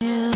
Yeah.